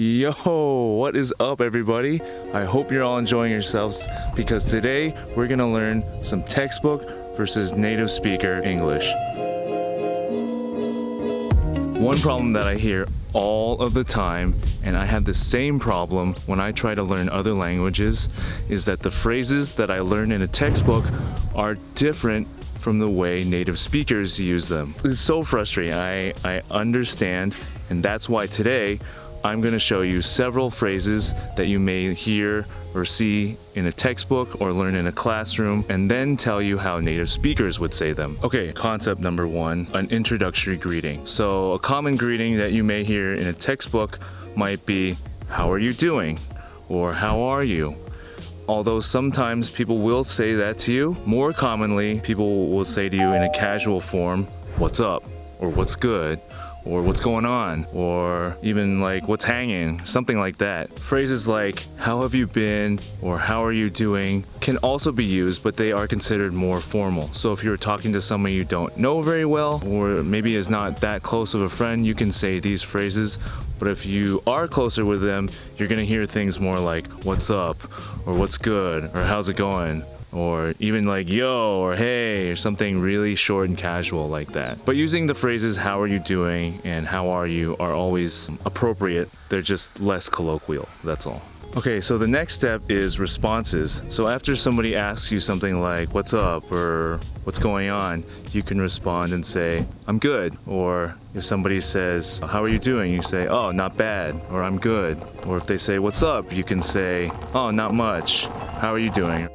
Yo, what is up everybody? I hope you're all enjoying yourselves because today we're gonna learn some textbook versus native speaker English. One problem that I hear all of the time, and I have the same problem when I try to learn other languages, is that the phrases that I learn in a textbook are different from the way native speakers use them. It's so frustrating. I, I understand, and that's why today I'm going to show you several phrases that you may hear or see in a textbook or learn in a classroom and then tell you how native speakers would say them. Okay, concept number one, an introductory greeting. So a common greeting that you may hear in a textbook might be, how are you doing? Or how are you? Although sometimes people will say that to you, more commonly people will say to you in a casual form, what's up? Or what's good? Or what's going on or even like what's hanging something like that. Phrases like how have you been? or how are you doing? can also be used but they are considered more formal. So if you're talking to someone you don't know very well or maybe is not that close of a friend you can say these phrases. But if you are closer with them you're gonna hear things more like what's up? or what's good? or how's it going or even like yo or hey or something really short and casual like that. But using the phrases how are you doing and how are you are always appropriate. They're just less colloquial, that's all. Okay, so the next step is responses. So after somebody asks you something like, what's up, or what's going on, you can respond and say, I'm good. Or if somebody says, how are you doing? You say, oh, not bad, or I'm good. Or if they say, what's up? You can say, oh, not much. How are you doing?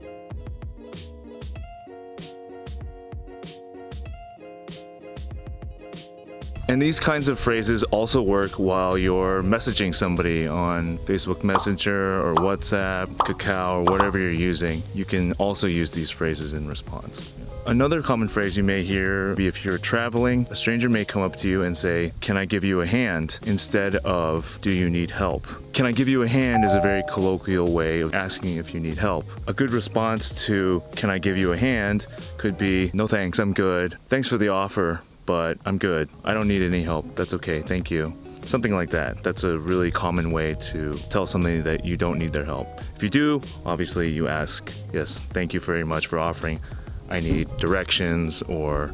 And these kinds of phrases also work while you're messaging somebody on Facebook Messenger or WhatsApp, Kakao, or whatever you're using. You can also use these phrases in response. Another common phrase you may hear be if you're traveling, a stranger may come up to you and say, can I give you a hand? Instead of, do you need help? Can I give you a hand is a very colloquial way of asking if you need help. A good response to, can I give you a hand could be, no thanks, I'm good. Thanks for the offer, but I'm good. I don't need any help. That's okay. Thank you. Something like that. That's a really common way to tell somebody that you don't need their help. If you do, obviously you ask, yes, thank you very much for offering. I need directions or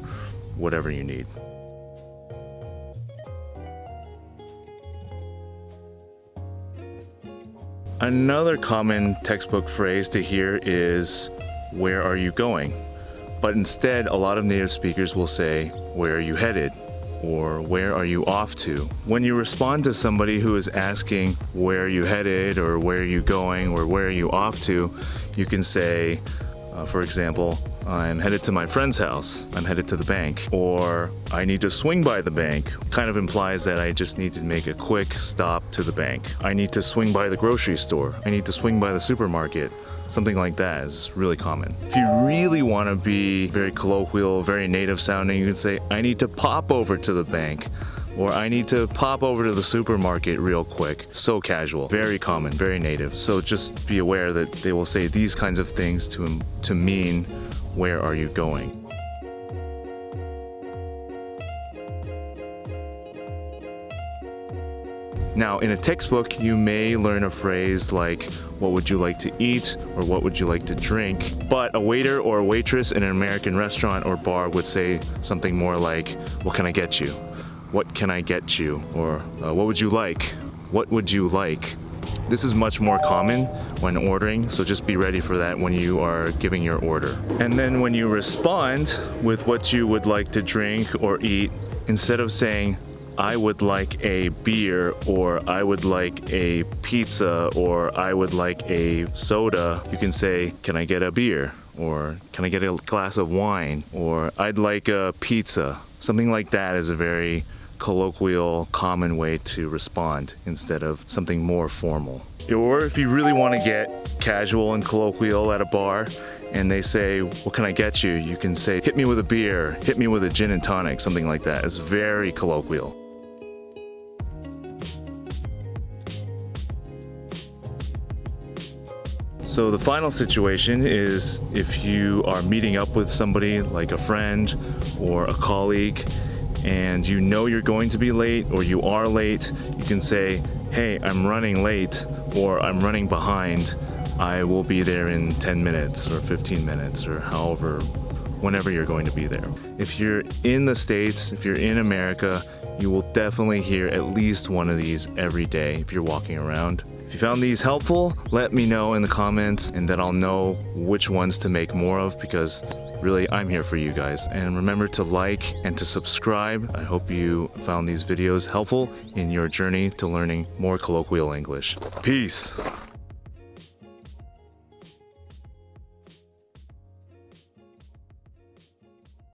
whatever you need. Another common textbook phrase to hear is, where are you going? But instead, a lot of native speakers will say, where are you headed? Or where are you off to? When you respond to somebody who is asking, where are you headed? Or where are you going? Or where are you off to? You can say, uh, for example, I'm headed to my friend's house. I'm headed to the bank. Or I need to swing by the bank. Kind of implies that I just need to make a quick stop to the bank. I need to swing by the grocery store. I need to swing by the supermarket. Something like that is really common. If you really want to be very colloquial, very native sounding, you can say, I need to pop over to the bank or I need to pop over to the supermarket real quick. So casual, very common, very native. So just be aware that they will say these kinds of things to, to mean where are you going. Now, in a textbook, you may learn a phrase like, what would you like to eat or what would you like to drink? But a waiter or a waitress in an American restaurant or bar would say something more like, what can I get you? What can I get you? Or uh, what would you like? What would you like? This is much more common when ordering, so just be ready for that when you are giving your order. And then when you respond with what you would like to drink or eat, instead of saying, I would like a beer or I would like a pizza or I would like a soda, you can say, can I get a beer? Or can I get a glass of wine? Or I'd like a pizza. Something like that is a very colloquial, common way to respond instead of something more formal. Or if you really want to get casual and colloquial at a bar, and they say, what can I get you? You can say, hit me with a beer, hit me with a gin and tonic, something like that. It's very colloquial. So the final situation is if you are meeting up with somebody like a friend or a colleague and you know you're going to be late or you are late, you can say, hey, I'm running late or I'm running behind. I will be there in 10 minutes or 15 minutes or however, whenever you're going to be there. If you're in the States, if you're in America, you will definitely hear at least one of these every day if you're walking around. If you found these helpful, let me know in the comments and then I'll know which ones to make more of because really I'm here for you guys. And remember to like and to subscribe. I hope you found these videos helpful in your journey to learning more colloquial English. Peace.